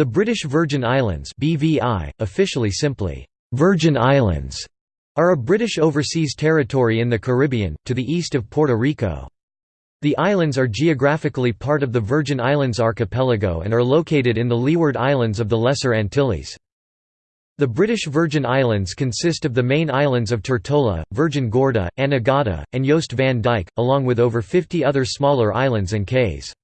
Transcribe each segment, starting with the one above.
The British Virgin Islands BVI, officially simply, "'Virgin Islands' are a British overseas territory in the Caribbean, to the east of Puerto Rico. The islands are geographically part of the Virgin Islands archipelago and are located in the Leeward Islands of the Lesser Antilles. The British Virgin Islands consist of the main islands of Tortola, Virgin Gorda, Anegada, and Jost van Dyke, along with over 50 other smaller islands and cays.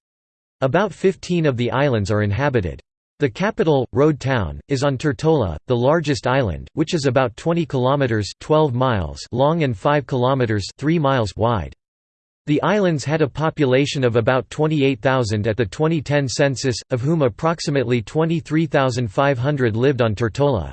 About 15 of the islands are inhabited. The capital, Road Town, is on Tortola, the largest island, which is about 20 kilometers (12 miles) long and 5 kilometers (3 miles) wide. The islands had a population of about 28,000 at the 2010 census, of whom approximately 23,500 lived on Tortola.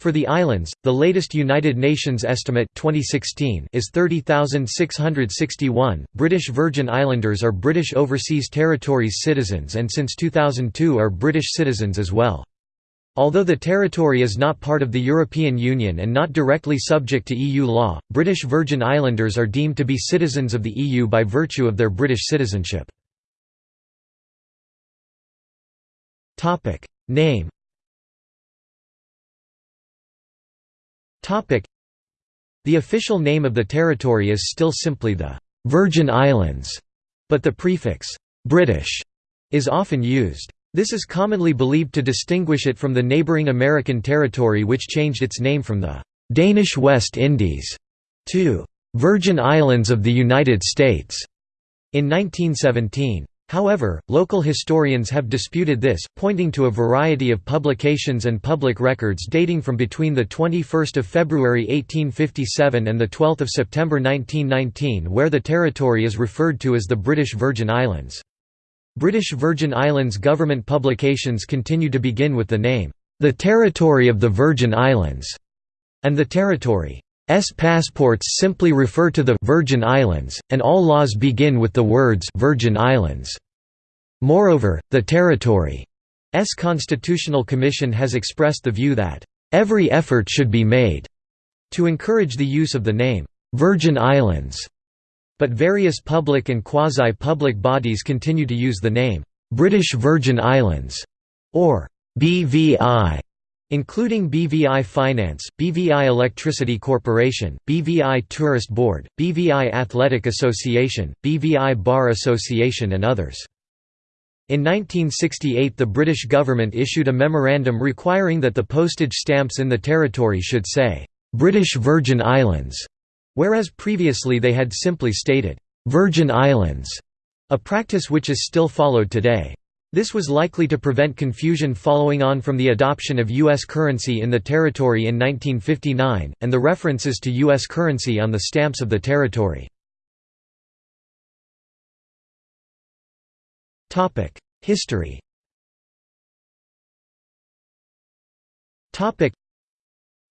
For the islands, the latest United Nations estimate 2016 is 30,661. British Virgin Islanders are British Overseas Territories citizens and since 2002 are British citizens as well. Although the territory is not part of the European Union and not directly subject to EU law, British Virgin Islanders are deemed to be citizens of the EU by virtue of their British citizenship. Name The official name of the territory is still simply the «Virgin Islands», but the prefix «British» is often used. This is commonly believed to distinguish it from the neighbouring American territory which changed its name from the «Danish West Indies» to «Virgin Islands of the United States» in 1917. However, local historians have disputed this, pointing to a variety of publications and public records dating from between 21 February 1857 and 12 September 1919 where the territory is referred to as the British Virgin Islands. British Virgin Islands government publications continue to begin with the name, "...the Territory of the Virgin Islands", and the territory. S passports simply refer to the Virgin Islands, and all laws begin with the words Virgin Islands. Moreover, the territory's Constitutional Commission has expressed the view that every effort should be made to encourage the use of the name Virgin Islands. But various public and quasi-public bodies continue to use the name British Virgin Islands or BVI including BVI Finance, BVI Electricity Corporation, BVI Tourist Board, BVI Athletic Association, BVI Bar Association and others. In 1968 the British government issued a memorandum requiring that the postage stamps in the territory should say, "'British Virgin Islands'", whereas previously they had simply stated, "'Virgin Islands'", a practice which is still followed today. This was likely to prevent confusion following on from the adoption of U.S. currency in the territory in 1959, and the references to U.S. currency on the stamps of the territory. History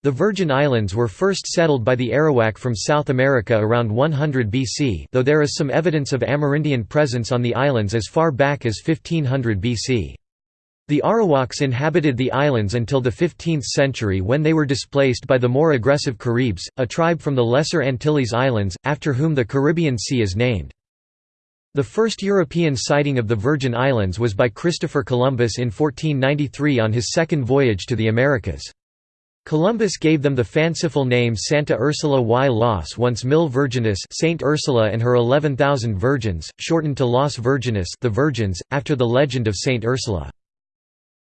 the Virgin Islands were first settled by the Arawak from South America around 100 BC though there is some evidence of Amerindian presence on the islands as far back as 1500 BC. The Arawaks inhabited the islands until the 15th century when they were displaced by the more aggressive Caribs, a tribe from the Lesser Antilles Islands, after whom the Caribbean Sea is named. The first European sighting of the Virgin Islands was by Christopher Columbus in 1493 on his second voyage to the Americas. Columbus gave them the fanciful name Santa Ursula y Las once Mil Vírgenes Saint Ursula and her 11,000 virgins, shortened to Las Vírgenes the Virgins, after the legend of Saint Ursula.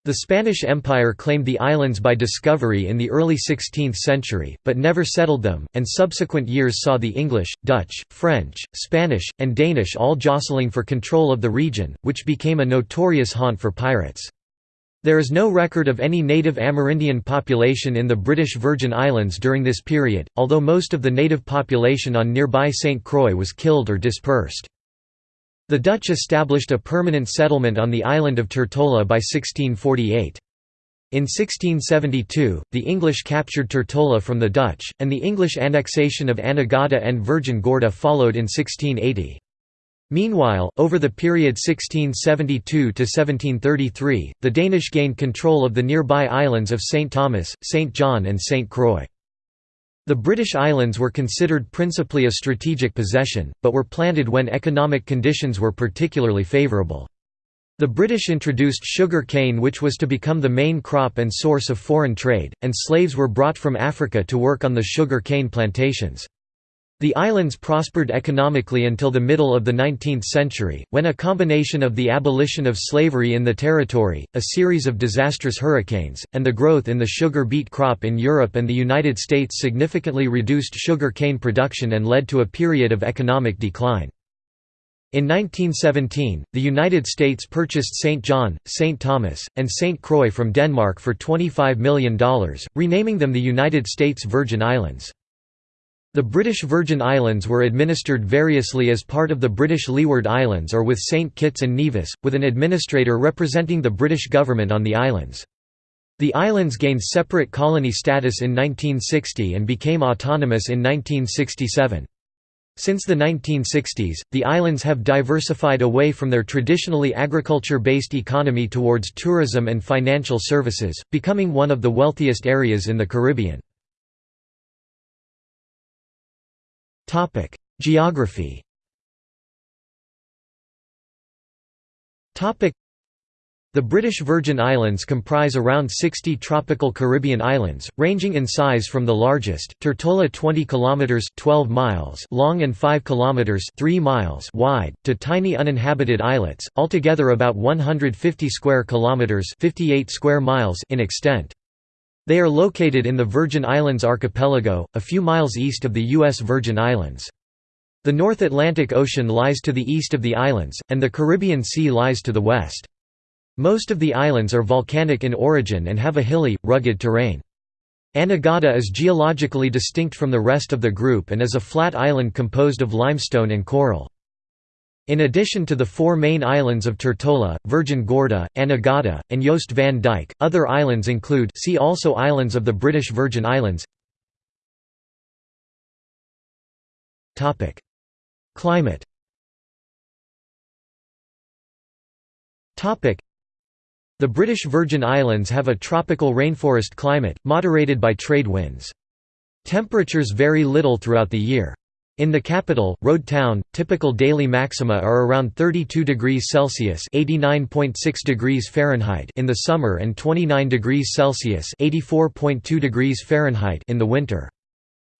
The Spanish Empire claimed the islands by discovery in the early 16th century, but never settled them, and subsequent years saw the English, Dutch, French, Spanish, and Danish all jostling for control of the region, which became a notorious haunt for pirates. There is no record of any native Amerindian population in the British Virgin Islands during this period, although most of the native population on nearby St. Croix was killed or dispersed. The Dutch established a permanent settlement on the island of Tortola by 1648. In 1672, the English captured Tortola from the Dutch, and the English annexation of Anegada and Virgin Gorda followed in 1680. Meanwhile, over the period 1672–1733, the Danish gained control of the nearby islands of St. Thomas, St. John and St. Croix. The British Islands were considered principally a strategic possession, but were planted when economic conditions were particularly favourable. The British introduced sugar cane which was to become the main crop and source of foreign trade, and slaves were brought from Africa to work on the sugar cane plantations. The islands prospered economically until the middle of the 19th century, when a combination of the abolition of slavery in the territory, a series of disastrous hurricanes, and the growth in the sugar beet crop in Europe and the United States significantly reduced sugar cane production and led to a period of economic decline. In 1917, the United States purchased St. John, St. Thomas, and St. Croix from Denmark for $25 million, renaming them the United States Virgin Islands. The British Virgin Islands were administered variously as part of the British Leeward Islands or with St. Kitts and Nevis, with an administrator representing the British government on the islands. The islands gained separate colony status in 1960 and became autonomous in 1967. Since the 1960s, the islands have diversified away from their traditionally agriculture-based economy towards tourism and financial services, becoming one of the wealthiest areas in the Caribbean. Geography. The British Virgin Islands comprise around 60 tropical Caribbean islands, ranging in size from the largest, Tortola 20 km 12 miles long and 5 km 3 miles wide, to tiny uninhabited islets, altogether about 150 square kilometers 58 square miles in extent. They are located in the Virgin Islands archipelago, a few miles east of the U.S. Virgin Islands. The North Atlantic Ocean lies to the east of the islands, and the Caribbean Sea lies to the west. Most of the islands are volcanic in origin and have a hilly, rugged terrain. Anegada is geologically distinct from the rest of the group and is a flat island composed of limestone and coral. In addition to the four main islands of Tortola, Virgin Gorda, Anegada, and Jost van Dyke, other islands include see also Islands of the British Virgin Islands Climate the British Virgin Islands have a tropical rainforest climate, moderated by trade winds. Temperatures vary little throughout the year. In the capital, Road Town, typical daily maxima are around 32 degrees Celsius (89.6 degrees Fahrenheit) in the summer and 29 degrees Celsius (84.2 degrees Fahrenheit) in the winter.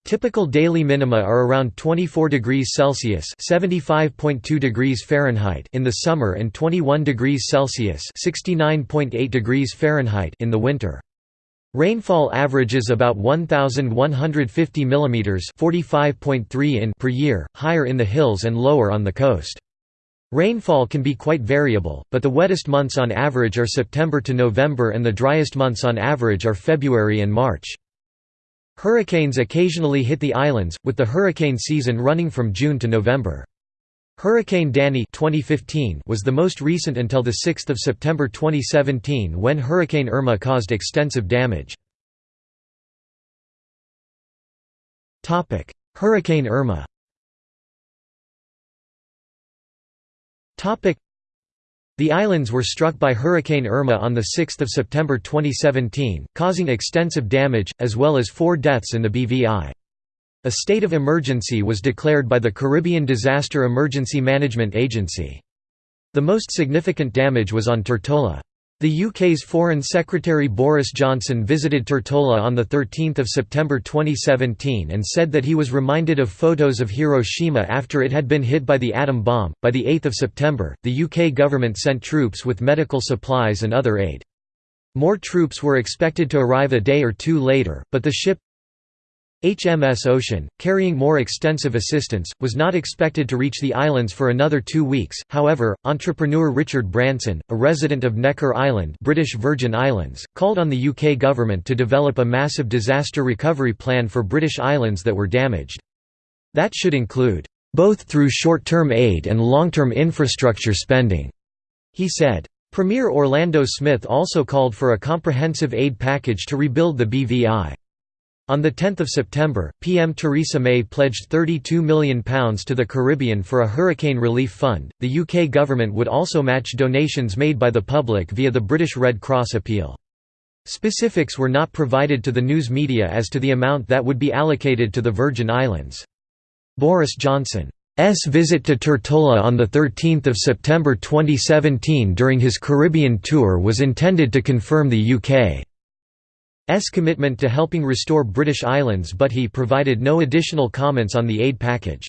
Typical daily minima are around 24 degrees Celsius (75.2 degrees Fahrenheit) in the summer and 21 degrees Celsius (69.8 degrees Fahrenheit) in the winter. Rainfall averages about 1150 mm (45.3 in) per year, higher in the hills and lower on the coast. Rainfall can be quite variable, but the wettest months on average are September to November and the driest months on average are February and March. Hurricanes occasionally hit the islands, with the hurricane season running from June to November. Hurricane Danny 2015 was the most recent until 6 September 2017 when Hurricane Irma caused extensive damage. Hurricane Irma the islands were struck by Hurricane Irma on 6 September 2017, causing extensive damage, as well as four deaths in the BVI. A state of emergency was declared by the Caribbean Disaster Emergency Management Agency. The most significant damage was on Tortola. The UK's Foreign Secretary Boris Johnson visited Tortola on 13 September 2017 and said that he was reminded of photos of Hiroshima after it had been hit by the atom bomb. By 8 September, the UK government sent troops with medical supplies and other aid. More troops were expected to arrive a day or two later, but the ship, HMS Ocean, carrying more extensive assistance, was not expected to reach the islands for another two weeks. However, entrepreneur Richard Branson, a resident of Necker Island, British Virgin Islands, called on the UK government to develop a massive disaster recovery plan for British islands that were damaged. That should include both through short-term aid and long-term infrastructure spending, he said. Premier Orlando Smith also called for a comprehensive aid package to rebuild the BVI. On 10 September, PM Theresa May pledged £32 million to the Caribbean for a hurricane relief fund. The UK government would also match donations made by the public via the British Red Cross appeal. Specifics were not provided to the news media as to the amount that would be allocated to the Virgin Islands. Boris Johnson's visit to Tortola on 13 September 2017 during his Caribbean tour was intended to confirm the UK's commitment to helping restore British islands but he provided no additional comments on the aid package.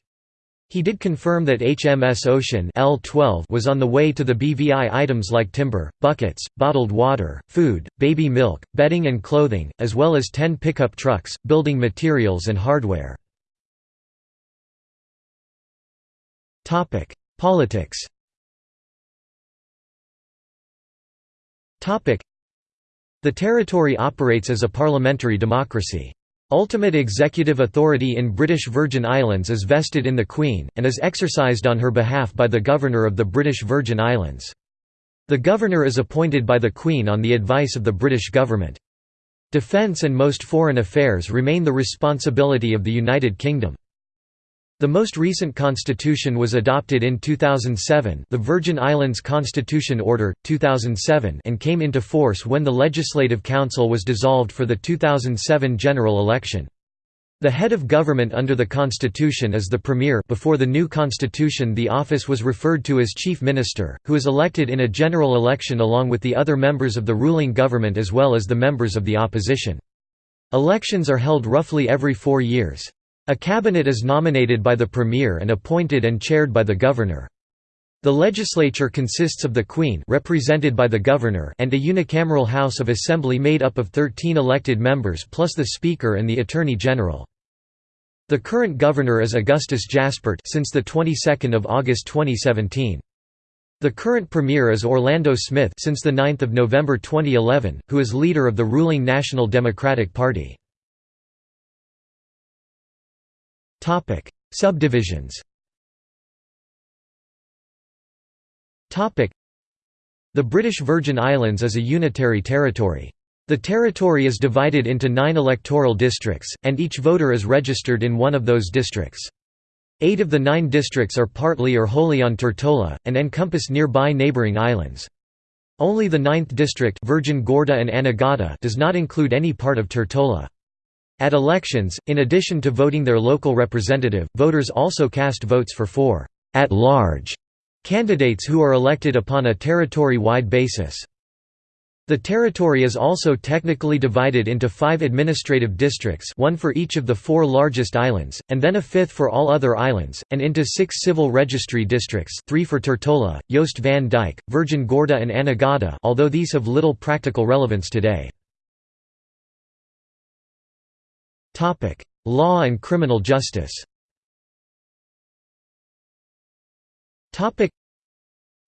He did confirm that HMS Ocean L12 was on the way to the BVI items like timber, buckets, bottled water, food, baby milk, bedding and clothing, as well as 10 pickup trucks, building materials and hardware. Politics The territory operates as a parliamentary democracy. Ultimate executive authority in British Virgin Islands is vested in the Queen, and is exercised on her behalf by the Governor of the British Virgin Islands. The Governor is appointed by the Queen on the advice of the British government. Defence and most foreign affairs remain the responsibility of the United Kingdom. The most recent constitution was adopted in 2007 the Virgin Islands Constitution Order, 2007 and came into force when the Legislative Council was dissolved for the 2007 general election. The head of government under the constitution is the premier before the new constitution the office was referred to as chief minister, who is elected in a general election along with the other members of the ruling government as well as the members of the opposition. Elections are held roughly every four years. A cabinet is nominated by the premier and appointed and chaired by the governor. The legislature consists of the Queen represented by the Governor and a unicameral House of Assembly made up of 13 elected members plus the Speaker and the Attorney General. The current governor is Augustus Jaspert since the 22nd of August 2017. The current premier is Orlando Smith since the 9th of November 2011, who is leader of the ruling National Democratic Party. Topic: Subdivisions. Topic: The British Virgin Islands is a unitary territory. The territory is divided into nine electoral districts, and each voter is registered in one of those districts. Eight of the nine districts are partly or wholly on Tortola, and encompass nearby neighbouring islands. Only the ninth district Virgin Gorda and Anegada does not include any part of Tortola. At elections, in addition to voting their local representative, voters also cast votes for four at-large candidates who are elected upon a territory-wide basis. The territory is also technically divided into five administrative districts one for each of the four largest islands, and then a fifth for all other islands, and into six civil registry districts three for Tortola, Jost van Virgin Gorda and Anegada although these have little practical relevance today. Law and criminal justice.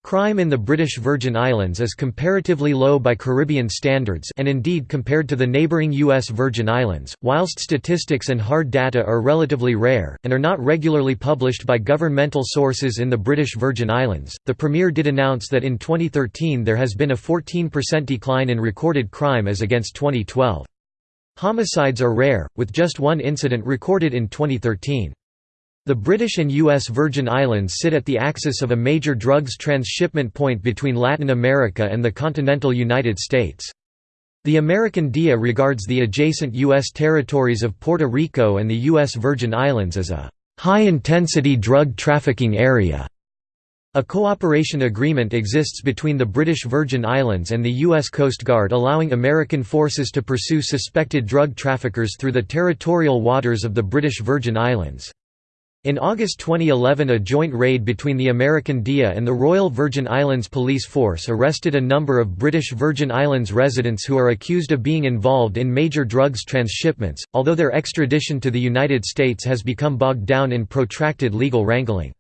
Crime in the British Virgin Islands is comparatively low by Caribbean standards and indeed compared to the neighbouring U.S. Virgin Islands, whilst statistics and hard data are relatively rare, and are not regularly published by governmental sources in the British Virgin Islands. The Premier did announce that in 2013 there has been a 14% decline in recorded crime as against 2012. Homicides are rare, with just one incident recorded in 2013. The British and U.S. Virgin Islands sit at the axis of a major drugs transshipment point between Latin America and the continental United States. The American DEA regards the adjacent U.S. territories of Puerto Rico and the U.S. Virgin Islands as a high-intensity drug trafficking area. A cooperation agreement exists between the British Virgin Islands and the U.S. Coast Guard allowing American forces to pursue suspected drug traffickers through the territorial waters of the British Virgin Islands. In August 2011 a joint raid between the American DEA and the Royal Virgin Islands Police Force arrested a number of British Virgin Islands residents who are accused of being involved in major drugs transshipments, although their extradition to the United States has become bogged down in protracted legal wrangling.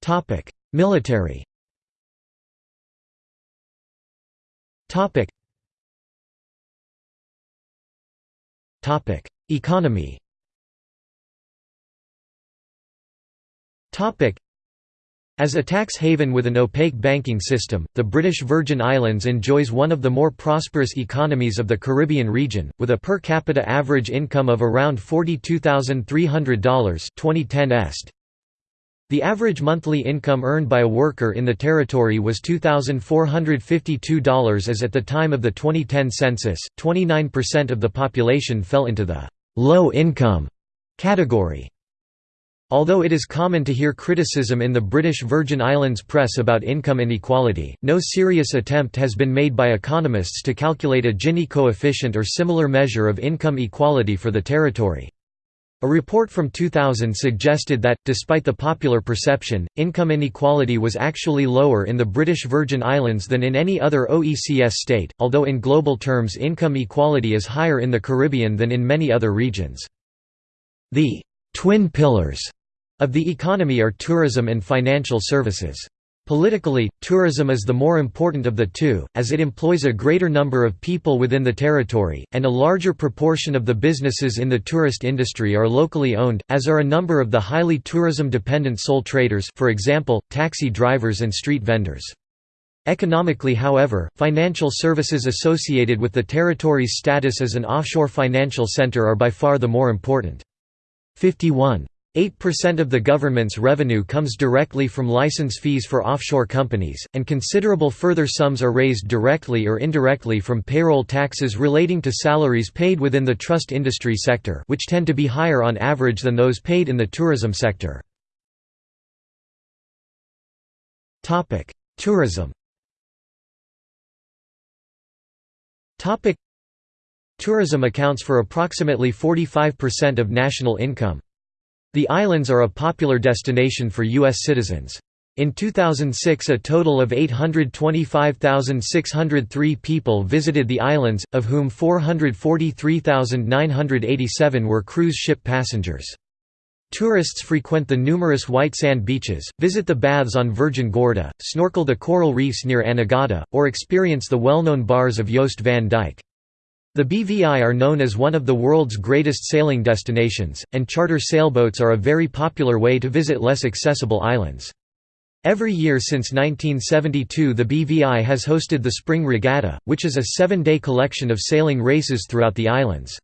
Topic: Military. Topic. Topic: Economy. Topic. As a tax haven with an opaque banking system, the British Virgin Islands enjoys one of the more prosperous economies of the Caribbean region, with a per capita average income of around $42,300 2010 est. The average monthly income earned by a worker in the territory was $2,452 as at the time of the 2010 census. 29% of the population fell into the low income category. Although it is common to hear criticism in the British Virgin Islands press about income inequality, no serious attempt has been made by economists to calculate a Gini coefficient or similar measure of income equality for the territory. A report from 2000 suggested that, despite the popular perception, income inequality was actually lower in the British Virgin Islands than in any other OECS state, although in global terms income equality is higher in the Caribbean than in many other regions. The «twin pillars» of the economy are tourism and financial services. Politically, tourism is the more important of the two, as it employs a greater number of people within the territory, and a larger proportion of the businesses in the tourist industry are locally owned, as are a number of the highly tourism-dependent sole traders for example, taxi drivers and street vendors. Economically however, financial services associated with the territory's status as an offshore financial center are by far the more important. 51. 8% of the government's revenue comes directly from license fees for offshore companies, and considerable further sums are raised directly or indirectly from payroll taxes relating to salaries paid within the trust industry sector which tend to be higher on average than those paid in the tourism sector. Tourism Tourism accounts for approximately 45% of national income. The islands are a popular destination for U.S. citizens. In 2006 a total of 825,603 people visited the islands, of whom 443,987 were cruise ship passengers. Tourists frequent the numerous white sand beaches, visit the baths on Virgin Gorda, snorkel the coral reefs near Anegada, or experience the well-known bars of Jost van Dyke. The BVI are known as one of the world's greatest sailing destinations, and charter sailboats are a very popular way to visit less accessible islands. Every year since 1972 the BVI has hosted the Spring Regatta, which is a seven-day collection of sailing races throughout the islands.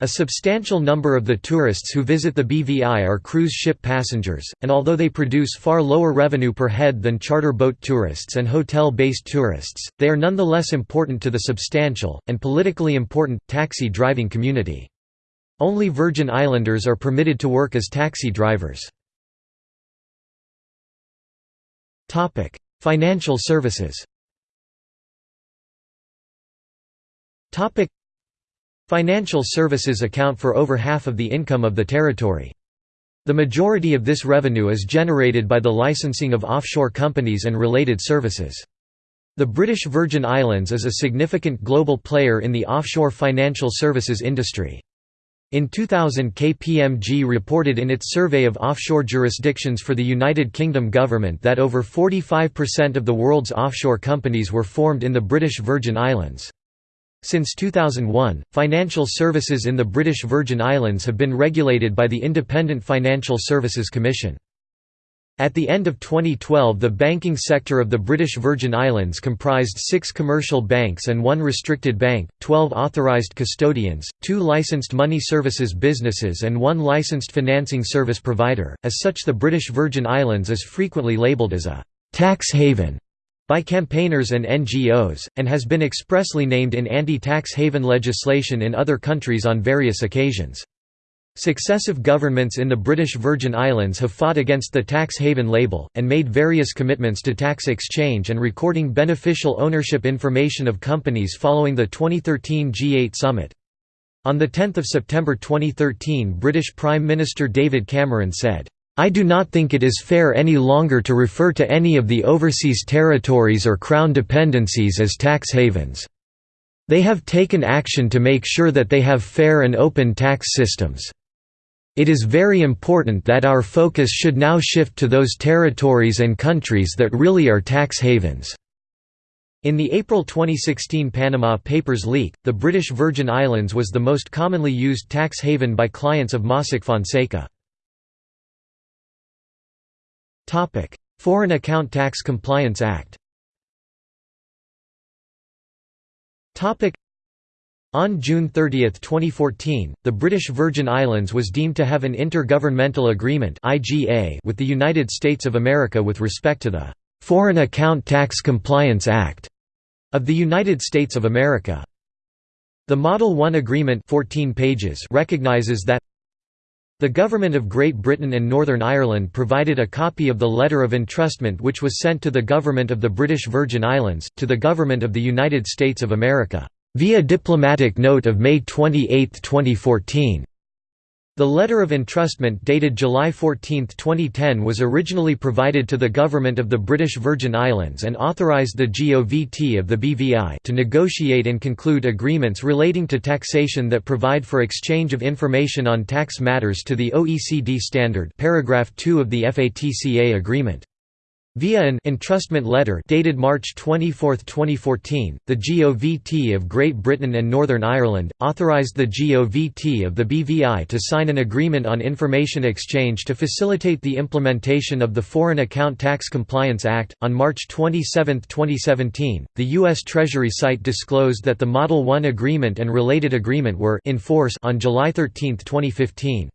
A substantial number of the tourists who visit the BVI are cruise ship passengers, and although they produce far lower revenue per head than charter boat tourists and hotel-based tourists, they are nonetheless important to the substantial, and politically important, taxi driving community. Only Virgin Islanders are permitted to work as taxi drivers. Financial services Financial services account for over half of the income of the territory. The majority of this revenue is generated by the licensing of offshore companies and related services. The British Virgin Islands is a significant global player in the offshore financial services industry. In 2000 KPMG reported in its survey of offshore jurisdictions for the United Kingdom government that over 45% of the world's offshore companies were formed in the British Virgin Islands. Since 2001, financial services in the British Virgin Islands have been regulated by the Independent Financial Services Commission. At the end of 2012 the banking sector of the British Virgin Islands comprised six commercial banks and one restricted bank, 12 authorised custodians, two licensed money services businesses and one licensed financing service provider. As such the British Virgin Islands is frequently labelled as a «tax haven» by campaigners and NGOs, and has been expressly named in anti-tax haven legislation in other countries on various occasions. Successive governments in the British Virgin Islands have fought against the tax haven label, and made various commitments to tax exchange and recording beneficial ownership information of companies following the 2013 G8 summit. On 10 September 2013 British Prime Minister David Cameron said, I do not think it is fair any longer to refer to any of the overseas territories or Crown dependencies as tax havens. They have taken action to make sure that they have fair and open tax systems. It is very important that our focus should now shift to those territories and countries that really are tax havens." In the April 2016 Panama Papers leak, the British Virgin Islands was the most commonly used tax haven by clients of Mossack Fonseca. Topic: Foreign Account Tax Compliance Act. Topic: on June 30, 2014, the British Virgin Islands was deemed to have an Intergovernmental Agreement (IGA) with the United States of America with respect to the "'Foreign Account Tax Compliance Act' of the United States of America. The Model 1 Agreement 14 pages recognizes that The Government of Great Britain and Northern Ireland provided a copy of the letter of entrustment which was sent to the Government of the British Virgin Islands, to the Government of the United States of America, via diplomatic note of May 28, 2014. The letter of entrustment dated July 14, 2010 was originally provided to the Government of the British Virgin Islands and authorised the GOVT of the BVI to negotiate and conclude agreements relating to taxation that provide for exchange of information on tax matters to the OECD standard paragraph 2 of the FATCA agreement. Via an entrustment letter dated March 24, 2014, the GOVT of Great Britain and Northern Ireland, authorised the GOVT of the BVI to sign an agreement on information exchange to facilitate the implementation of the Foreign Account Tax Compliance Act. On March 27, 2017, the U.S. Treasury site disclosed that the Model 1 agreement and related agreement were in force on July 13, 2015.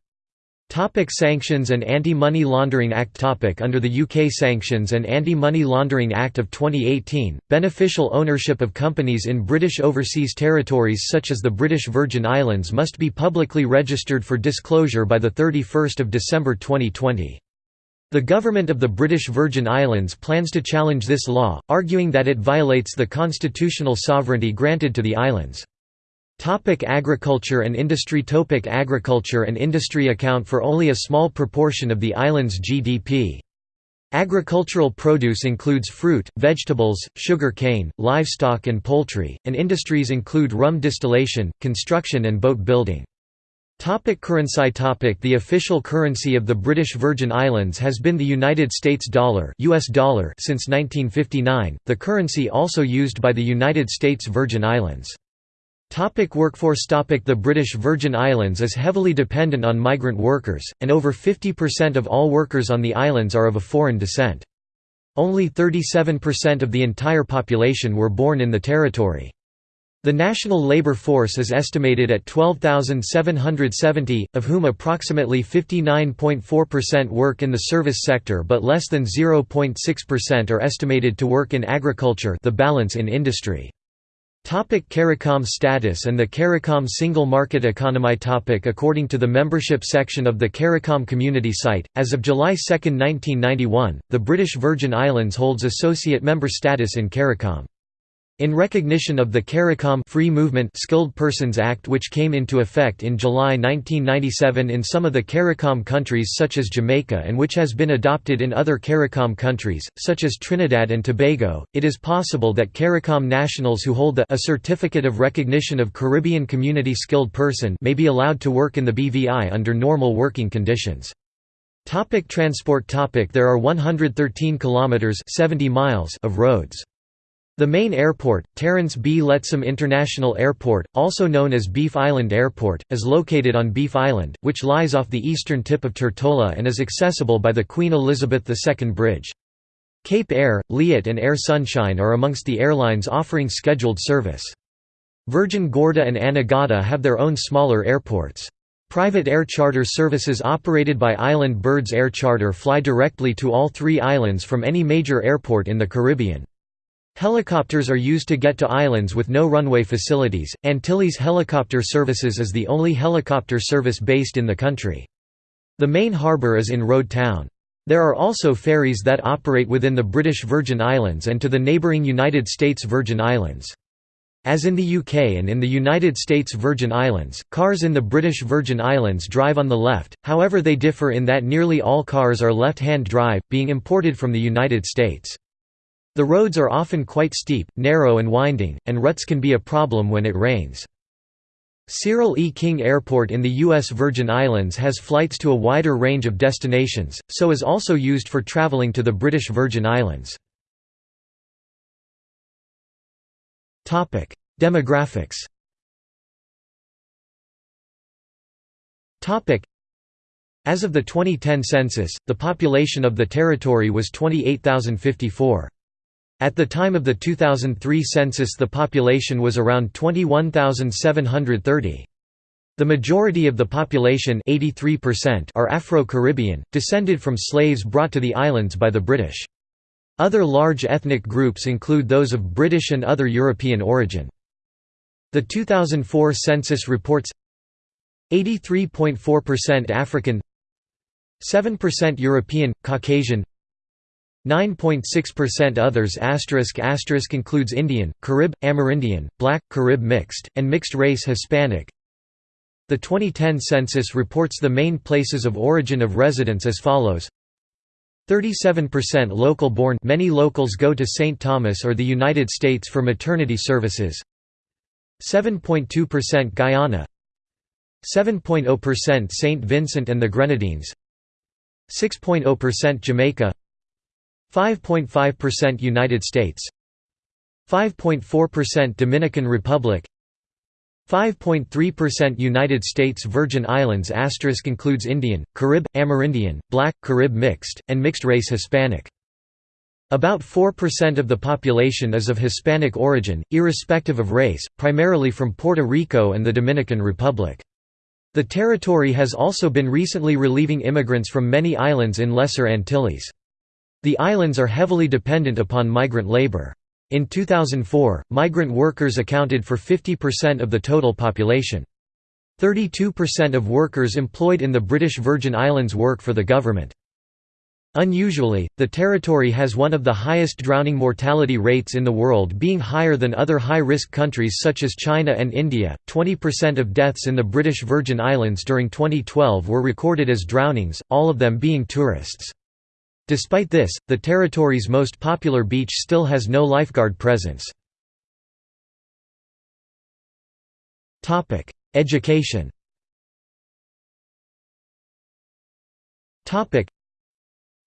Topic sanctions and Anti-Money Laundering Act topic Under the UK Sanctions and Anti-Money Laundering Act of 2018, beneficial ownership of companies in British overseas territories such as the British Virgin Islands must be publicly registered for disclosure by 31 December 2020. The government of the British Virgin Islands plans to challenge this law, arguing that it violates the constitutional sovereignty granted to the islands. Topic agriculture and industry Topic Agriculture and industry account for only a small proportion of the island's GDP. Agricultural produce includes fruit, vegetables, sugar cane, livestock and poultry, and industries include rum distillation, construction and boat building. Topic currency topic The official currency of the British Virgin Islands has been the United States dollar, US dollar since 1959, the currency also used by the United States Virgin Islands. Topic workforce topic The British Virgin Islands is heavily dependent on migrant workers, and over 50% of all workers on the islands are of a foreign descent. Only 37% of the entire population were born in the territory. The national labour force is estimated at 12,770, of whom approximately 59.4% work in the service sector but less than 0.6% are estimated to work in agriculture the balance in industry. Topic CARICOM status and the CARICOM single market economy topic According to the membership section of the CARICOM community site, as of July 2, 1991, the British Virgin Islands holds associate member status in CARICOM. In recognition of the CARICOM Free Movement Skilled Persons Act which came into effect in July 1997 in some of the CARICOM countries such as Jamaica and which has been adopted in other CARICOM countries, such as Trinidad and Tobago, it is possible that CARICOM nationals who hold the a Certificate of Recognition of Caribbean Community Skilled Person may be allowed to work in the BVI under normal working conditions. Topic transport topic There are 113 kilometers 70 miles of roads. The main airport, Terence B. Lettsome International Airport, also known as Beef Island Airport, is located on Beef Island, which lies off the eastern tip of Tortola and is accessible by the Queen Elizabeth II Bridge. Cape Air, Liat and Air Sunshine are amongst the airlines offering scheduled service. Virgin Gorda and Anegada have their own smaller airports. Private air charter services operated by Island Birds Air Charter fly directly to all three islands from any major airport in the Caribbean. Helicopters are used to get to islands with no runway facilities. Antilles Helicopter Services is the only helicopter service based in the country. The main harbour is in Road Town. There are also ferries that operate within the British Virgin Islands and to the neighbouring United States Virgin Islands. As in the UK and in the United States Virgin Islands, cars in the British Virgin Islands drive on the left, however they differ in that nearly all cars are left-hand drive, being imported from the United States. The roads are often quite steep, narrow and winding, and ruts can be a problem when it rains. Cyril E. King Airport in the U.S. Virgin Islands has flights to a wider range of destinations, so is also used for traveling to the British Virgin Islands. Demographics As of the 2010 census, the population of the territory was 28,054. At the time of the 2003 census the population was around 21,730. The majority of the population are Afro-Caribbean, descended from slaves brought to the islands by the British. Other large ethnic groups include those of British and other European origin. The 2004 census reports 83.4% African 7% European, Caucasian 9.6% others asterisk asterisk includes Indian, Carib, Amerindian, Black, Carib mixed, and mixed race Hispanic. The 2010 census reports the main places of origin of residents as follows 37% local born many locals go to St. Thomas or the United States for maternity services 7.2% Guyana 7.0% St. Vincent and the Grenadines 6.0% Jamaica 5.5% United States 5.4% Dominican Republic 5.3% United States Virgin Islands asterisk includes Indian, Carib, Amerindian, Black, Carib mixed, and mixed-race Hispanic. About 4% of the population is of Hispanic origin, irrespective of race, primarily from Puerto Rico and the Dominican Republic. The territory has also been recently relieving immigrants from many islands in Lesser Antilles. The islands are heavily dependent upon migrant labor. In 2004, migrant workers accounted for 50% of the total population. 32% of workers employed in the British Virgin Islands work for the government. Unusually, the territory has one of the highest drowning mortality rates in the world, being higher than other high risk countries such as China and India. 20% of deaths in the British Virgin Islands during 2012 were recorded as drownings, all of them being tourists. Despite this, the territory's most popular beach still has no lifeguard presence. Education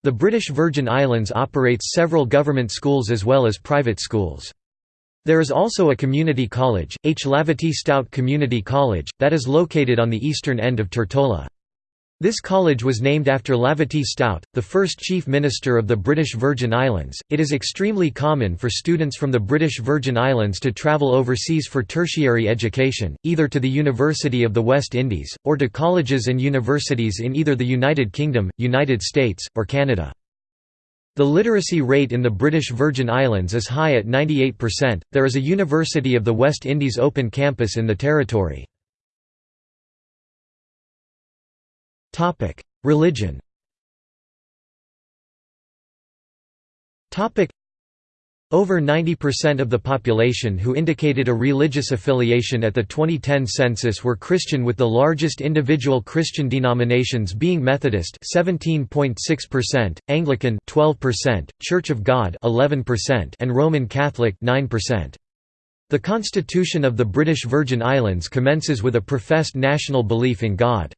The British Virgin Islands operates several government schools as well as private schools. There is also a community college, H. Lavity Stout Community College, that is located on the eastern end of Tortola. This college was named after Lavity Stout, the first Chief Minister of the British Virgin Islands. It is extremely common for students from the British Virgin Islands to travel overseas for tertiary education, either to the University of the West Indies, or to colleges and universities in either the United Kingdom, United States, or Canada. The literacy rate in the British Virgin Islands is high at 98%. There is a University of the West Indies open campus in the territory. Religion over 90% of the population who indicated a religious affiliation at the 2010 census were Christian with the largest individual Christian denominations being Methodist 17.6%, Anglican 12%, Church of God 11% and Roman Catholic 9%. The constitution of the British Virgin Islands commences with a professed national belief in God.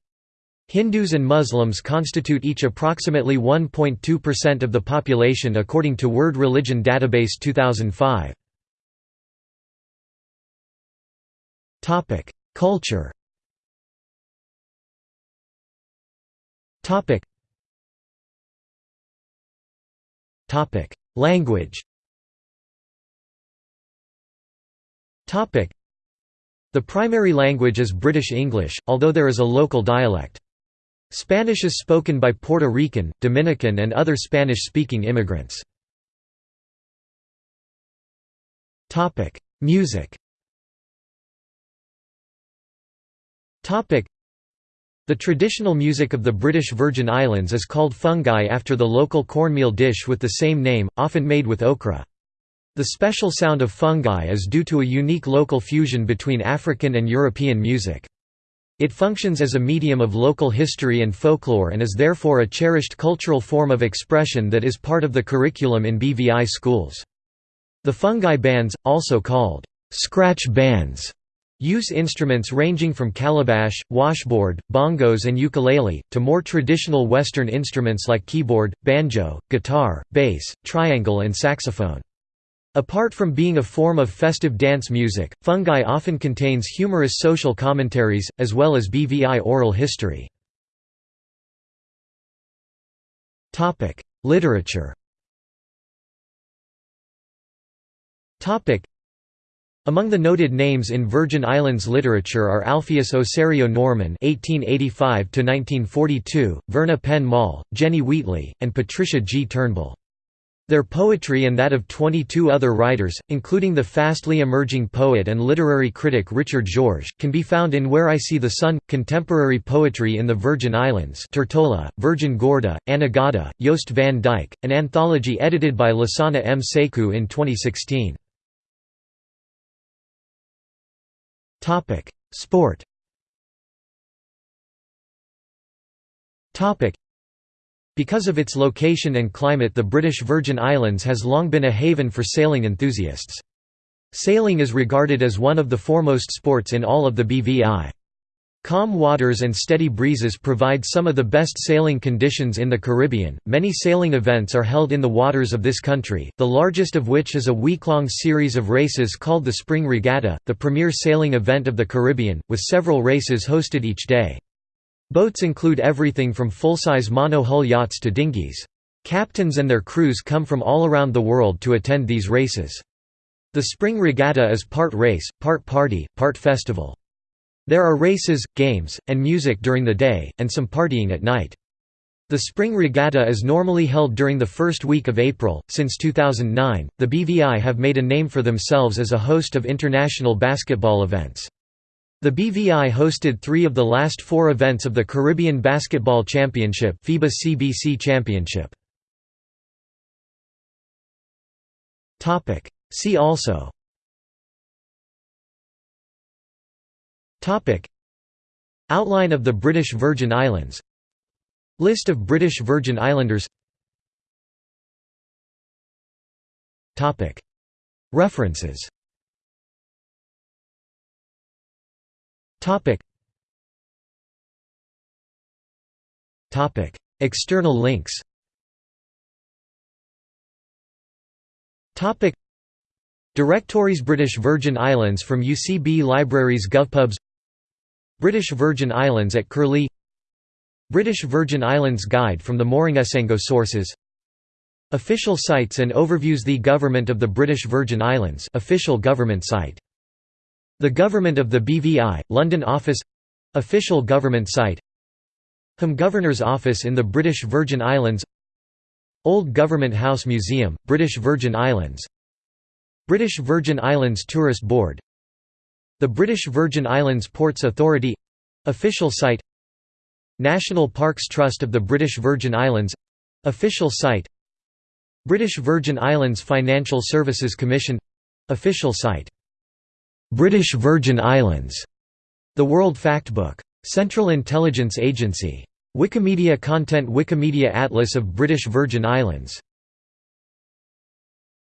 Hindus and Muslims constitute each approximately 1.2% of the population according to World Religion Database 2005. Culture Language The primary language is British English, although there is a local dialect. Spanish is spoken by Puerto Rican, Dominican and other Spanish-speaking immigrants. Music the traditional music of the British Virgin Islands is called fungi after the local cornmeal dish with the same name, often made with okra. The special sound of fungi is due to a unique local fusion between African and European music. It functions as a medium of local history and folklore and is therefore a cherished cultural form of expression that is part of the curriculum in BVI schools. The fungi bands, also called scratch bands, use instruments ranging from calabash, washboard, bongos and ukulele, to more traditional Western instruments like keyboard, banjo, guitar, bass, triangle and saxophone. Apart from being a form of festive dance music, fungi often contains humorous social commentaries, as well as BVI oral history. Literature among the noted names in Virgin Islands literature are Alpheus Osario Norman (1885–1942), Verna Penn Moll, Jenny Wheatley, and Patricia G. Turnbull. Their poetry and that of 22 other writers, including the fastly emerging poet and literary critic Richard Georges, can be found in Where I See the Sun. Contemporary poetry in the Virgin Islands Tortola, Virgin Gorda, Anegada, Jost van Dyke, an anthology edited by Lasana M. Sekou in 2016. Sport because of its location and climate the British Virgin Islands has long been a haven for sailing enthusiasts. Sailing is regarded as one of the foremost sports in all of the BVI. Calm waters and steady breezes provide some of the best sailing conditions in the Caribbean. Many sailing events are held in the waters of this country, the largest of which is a week-long series of races called the Spring Regatta, the premier sailing event of the Caribbean, with several races hosted each day. Boats include everything from full-size mono-hull yachts to dinghies. Captains and their crews come from all around the world to attend these races. The spring regatta is part race, part party, part festival. There are races, games, and music during the day, and some partying at night. The spring regatta is normally held during the first week of April. Since 2009, the BVI have made a name for themselves as a host of international basketball events. The BVI hosted three of the last four events of the Caribbean Basketball Championship FIBA CBC Championship. See also. Outline of the British Virgin Islands. List of British Virgin Islanders. References Topic. Topic. External links Topic. Directories British Virgin Islands from UCB Libraries GovPubs British Virgin Islands at Curlie British Virgin Islands Guide from the Moringasango sources Official sites and overviews The Government of the British Virgin Islands official government site the Government of the BVI, London Office. Official government site. Home Governor's Office in the British Virgin Islands. Old Government House Museum, British Virgin Islands. British Virgin Islands Tourist Board. The British Virgin Islands Ports Authority. Official site. National Parks Trust of the British Virgin Islands. Official site. British Virgin Islands Financial Services Commission. Official site British Virgin Islands, The World Factbook. Central Intelligence Agency. Wikimedia Content Wikimedia Atlas of British Virgin Islands